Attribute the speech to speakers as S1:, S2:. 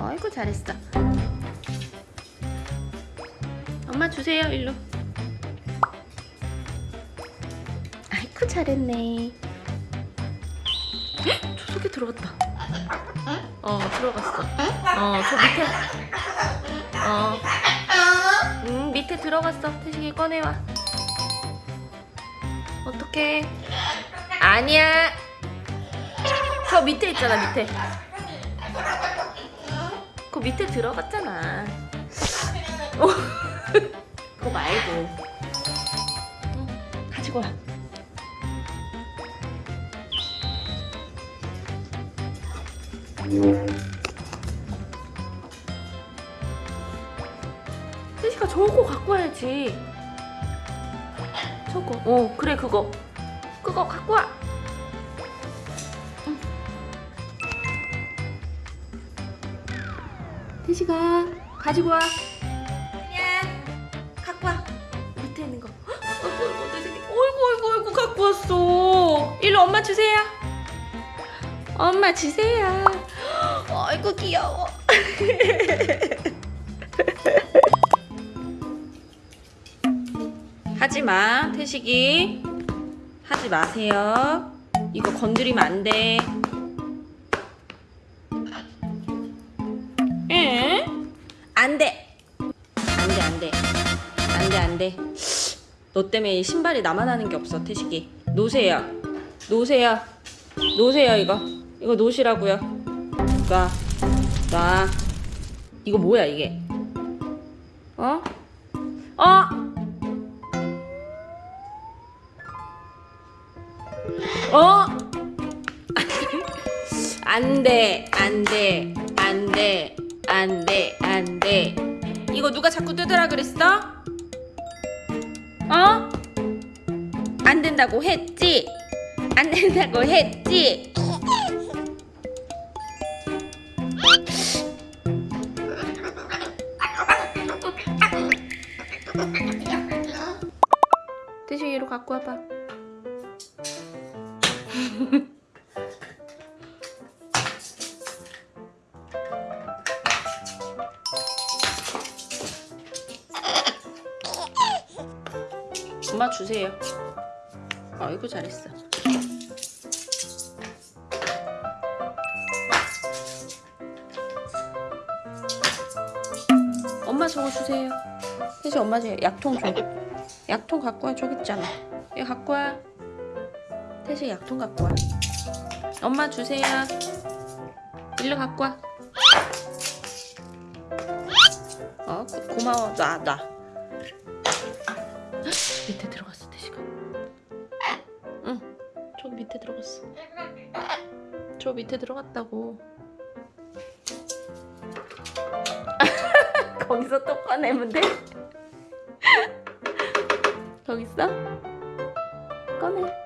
S1: 아이고 잘했어. 엄마 주세요 일로. 아이고 잘했네. 헉, 저 속에 들어갔다. 어 들어갔어. 어저 밑에. 어. 음 밑에 들어갔어. 태식이 꺼내와. 어떡해. 아니야. 저 밑에 있잖아 밑에. 그 밑에 들어갔잖아. 어. 그거 말고. 응, 가지고 와. 태식아 저거 갖고 와야지. 저거. 어 그래 그거. 그거 갖고 와. 태식아 가지고 와. 아니야. 갖고 와. 밑에 있는 거. 헉, 어이구 어이구. 어이구 어이구 어이구 갖고 왔어. 일로 엄마 주세요. 엄마 주세요. 아이고 귀여워. 하지 마, 태식이. 하지 마세요. 이거 건드리면 안 돼. 응? 안 돼. 안 돼, 안 돼. 안 돼, 안 돼. 너 때문에 신발이 나만 하는 게 없어, 태식이. 놓으세요. 놓으세요. 놓으세요, 이거. 이거 놓으시라고요. 놔. 놔. 이거 뭐야, 이게? 어? 어? 어? 안 돼, 안 돼, 안 돼, 안 돼, 안 돼. 이거 누가 자꾸 뜯으라 그랬어? 어? 안 된다고 했지? 안 된다고 했지? 태식이로 갖고 와봐. 엄마 주세요. 아이고 잘했어. 엄마 저거 주세요. 태식 엄마 저 약통 줘. 약통 갖고 와 저기 있잖아. 이거 갖고 와. 태식 약통 갖고 와. 엄마 주세요. 일로 갖고 와. 어 고- 고마워 놔 놔. 밑에 들어갔어. 저 밑에 들어갔다고. 거기서 또 꺼내면 돼? 거기 있어? 꺼내.